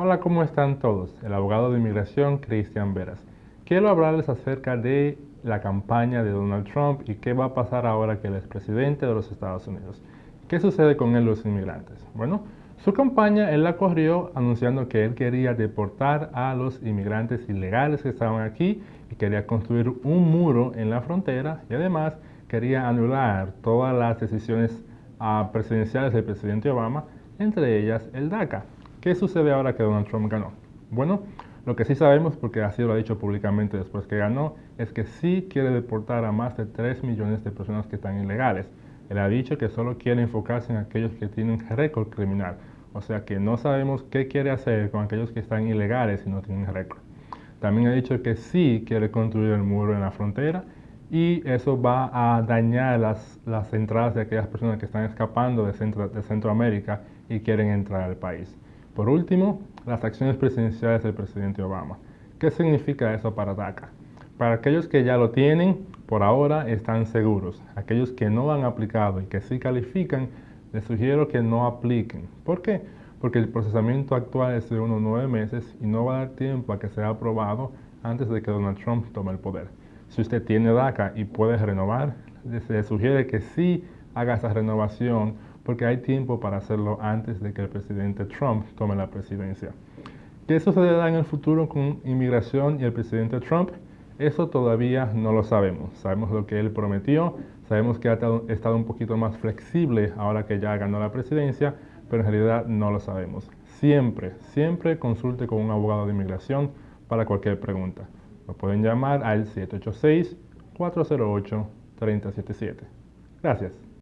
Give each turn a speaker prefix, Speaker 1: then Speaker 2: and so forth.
Speaker 1: Hola, ¿cómo están todos? El abogado de inmigración Cristian Veras. Quiero hablarles acerca de la campaña de Donald Trump y qué va a pasar ahora que él es presidente de los Estados Unidos. ¿Qué sucede con él los inmigrantes? Bueno, su campaña él la corrió anunciando que él quería deportar a los inmigrantes ilegales que estaban aquí y quería construir un muro en la frontera y además quería anular todas las decisiones ah, presidenciales del presidente Obama, entre ellas el DACA. ¿Qué sucede ahora que Donald Trump ganó? Bueno, lo que sí sabemos, porque así lo ha dicho públicamente después que ganó, es que sí quiere deportar a más de 3 millones de personas que están ilegales. Él ha dicho que solo quiere enfocarse en aquellos que tienen récord criminal. O sea que no sabemos qué quiere hacer con aquellos que están ilegales y no tienen récord. También ha dicho que sí quiere construir el muro en la frontera y eso va a dañar las, las entradas de aquellas personas que están escapando de, Centro, de Centroamérica y quieren entrar al país. Por último, las acciones presidenciales del presidente Obama. ¿Qué significa eso para DACA? Para aquellos que ya lo tienen, por ahora están seguros. Aquellos que no han aplicado y que sí califican, les sugiero que no apliquen. ¿Por qué? Porque el procesamiento actual es de unos nueve meses y no va a dar tiempo a que sea aprobado antes de que Donald Trump tome el poder. Si usted tiene DACA y puede renovar, les sugiere que sí haga esa renovación porque hay tiempo para hacerlo antes de que el presidente Trump tome la presidencia. ¿Qué sucederá en el futuro con inmigración y el presidente Trump? Eso todavía no lo sabemos. Sabemos lo que él prometió, sabemos que ha estado un poquito más flexible ahora que ya ganó la presidencia, pero en realidad no lo sabemos. Siempre, siempre consulte con un abogado de inmigración para cualquier pregunta. Lo pueden llamar al 786-408-3077. Gracias.